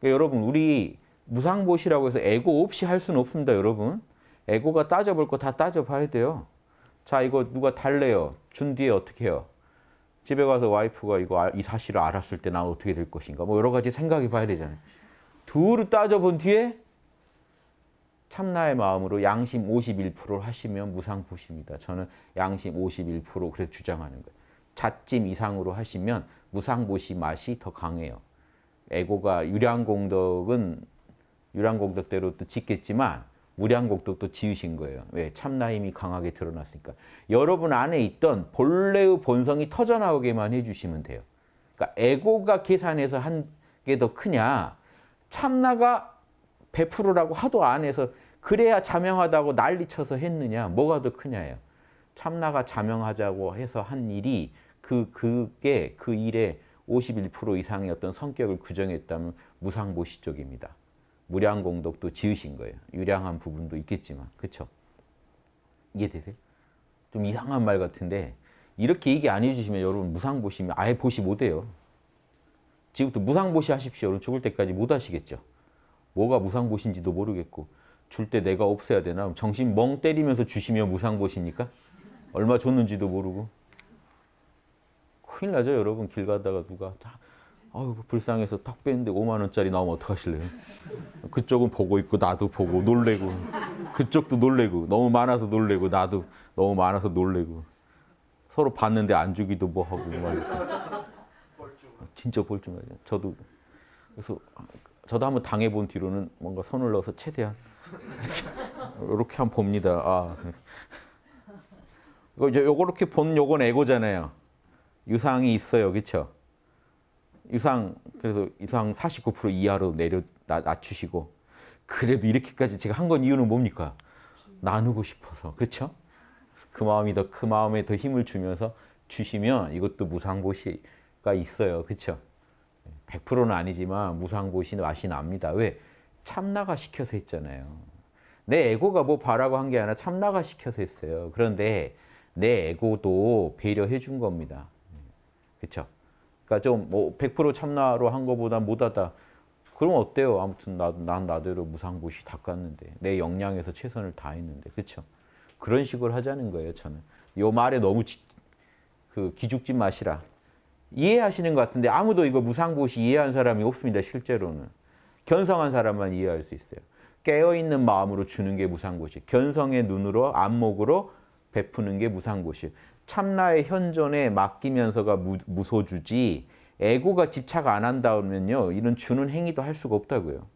그러니까 여러분 우리 무상보시라고 해서 에고 없이 할 수는 없습니다. 여러분. 에고가 따져볼 거 다 따져봐야 돼요. 자 이거 누가 달래요. 준 뒤에 어떻게 해요? 집에 가서 와이프가 이거 아- 이 사실을 알았을 때 나 어떻게 될 것인가 뭐 여러 가지 생각해 봐야 되잖아요. 둘을 따져본 뒤에 참나의 마음으로 양심 51%를 하시면 무상보시입니다. 저는 양심 51% 그래서 주장하는 거예요. 자찜 이상으로 하시면 무상보시 맛이 더 강해요. 에고가 유량공덕은 유량공덕대로 또 짓겠지만 무량공덕도 지으신 거예요. 왜? 참나 힘이 강하게 드러났으니까. 여러분 안에 있던 본래의 본성이 터져나오게만 해주시면 돼요. 그러니까 에고가 계산해서 한 게 더 크냐 참나가 100%라고 하도 안 해서 그래야 자명하다고 난리쳐서 했느냐 뭐가 더 크냐예요. 참나가 자명하자고 해서 한 일이 그 그게 그 일의 51% 이상의 어떤 성격을 규정했다면 무상보시 쪽입니다. 무량공덕도 지으신 거예요. 유량한 부분도 있겠지만 그렇죠? 이해되세요? 좀 이상한 말 같은데 이렇게 얘기 안 해주시면 여러분 무상보시면 아예 보시 못해요. 지금부터 무상보시 하십시오. 여러분 죽을 때까지 못 하시겠죠. 뭐가 무상보시인지도 모르겠고 줄 때 내가 없애야 되나? 정신 멍 때리면서 주시면 무상보시니까 얼마 줬는지도 모르고 큰일 나죠 여러분 길 가다가 누가 다 아유 불쌍해서 탁 뺐는데 5만 원짜리 나오면 어떡하실래요? 그쪽은 보고 있고 나도 보고 놀래고 그쪽도 놀래고 너무 많아서 놀래고 나도 너무 많아서 놀래고 서로 봤는데 안 주기도 뭐 하고 막 이렇게. 진짜 볼줄알아요 저도 그래서 저도 한번 당해본 뒤로는 뭔가 손을 넣어서 최대한 이렇게 한번 봅니다. 아. 이거 이제 요렇게 본 요건 에고잖아요. 유상이 있어요. 그렇죠? 유상 그래서 유상 49% 이하로 내려 낮- 낮추시고 그래도 이렇게까지 제가 한 건 이유는 뭡니까? 나누고 싶어서. 그렇죠? 그 마음이 더 그 마음에 더 힘을 주면서 주시면 이것도 무상보시가 있어요. 그렇죠? 100%는 아니지만 무상보시 맛이 납니다. 왜? 참나가 시켜서 했잖아요. 내 에고가 뭐 바라고 한 게 아니라 참나가 시켜서 했어요. 그런데 내 에고도 배려해 준 겁니다. 그렇죠? 그러니까 좀 뭐 100% 참나로 한 거보다 못하다. 그럼 어때요? 아무튼 나, 난 나대로 무상보시 닦았는데 내 역량에서 최선을 다했는데 그렇죠? 그런 식으로 하자는 거예요. 저는 요 말에 너무 지- 그 기죽지 마시라. 이해하시는 것 같은데 아무도 이거 무상보시 이해한 사람이 없습니다. 실제로는 견성한 사람만 이해할 수 있어요. 깨어있는 마음으로 주는 게 무상보시. 견성의 눈으로 안목으로 베푸는 게 무상보시. 참나의 현존에 맡기면서가 무, 무소주지 에고가 집착 안 한다면요. 이런 주는 행위도 할 수가 없다고요.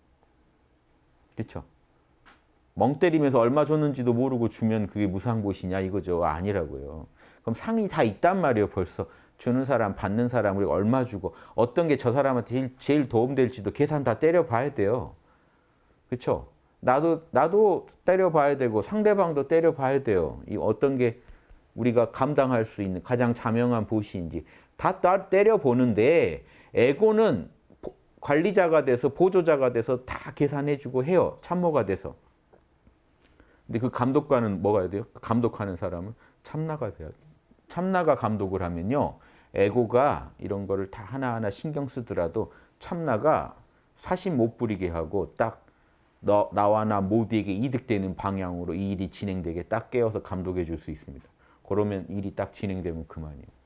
그렇죠? 멍 때리면서 얼마 줬는지도 모르고 주면 그게 무상보시냐 이거죠. 아니라고요. 그럼 상이 다 있단 말이에요. 벌써 주는 사람, 받는 사람 우리가 얼마 주고 어떤 게 저 사람한테 제일, 제일 도움될지도 계산 다 때려봐야 돼요. 그렇죠? 나도 나도 때려봐야 되고 상대방도 때려봐야 돼요. 이 어떤 게 우리가 감당할 수 있는 가장 자명한 보시인지 다 따- 때려보는데 에고는 보- 관리자가 돼서 보조자가 돼서 다 계산해주고 해요. 참모가 돼서. 근데 그 감독관은 뭐가 돼요? 감독하는 사람은 참나가 돼요. 참나가 감독을 하면요. 에고가 이런 거를 다 하나하나 신경 쓰더라도 참나가 사심 못 부리게 하고 딱 너, 나와 나 모두에게 이득되는 방향으로 이 일이 진행되게 딱 깨워서 감독해 줄 수 있습니다. 그러면 일이 딱 진행되면 그만이에요.